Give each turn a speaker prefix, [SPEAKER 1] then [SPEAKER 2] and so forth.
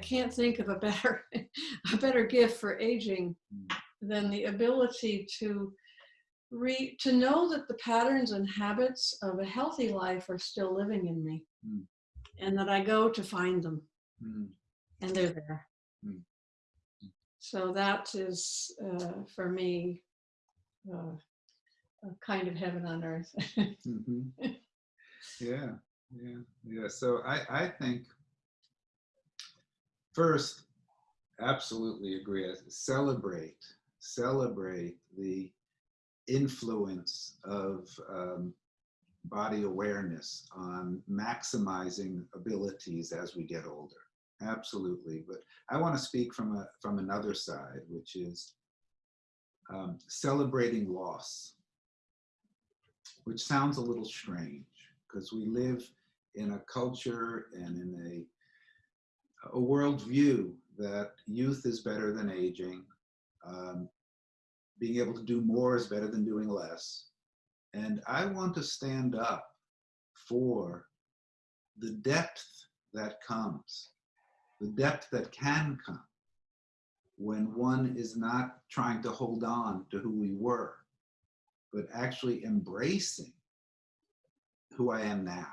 [SPEAKER 1] can't think of a better, a better gift for aging
[SPEAKER 2] Mm.
[SPEAKER 1] than the ability to re, to know that the patterns and habits of a healthy life are still living in me
[SPEAKER 2] Mm.
[SPEAKER 1] and that I go to find them
[SPEAKER 2] Mm.
[SPEAKER 1] and they're there.
[SPEAKER 2] Mm.
[SPEAKER 1] So that is, uh, for me, uh, a kind of heaven on earth.
[SPEAKER 2] Mhm. Yeah, yeah, yeah. So I, I think first, absolutely agree. Celebrate, celebrate the influence of um, body awareness on maximizing abilities as we get older. Absolutely. But I want to speak from a from another side, which is um, celebrating loss which sounds a little strange because we live in a culture and in a, a worldview that youth is better than aging. Um, being able to do more is better than doing less. And I want to stand up for the depth that comes, the depth that can come when one is not trying to hold on to who we were but actually embracing who I am now.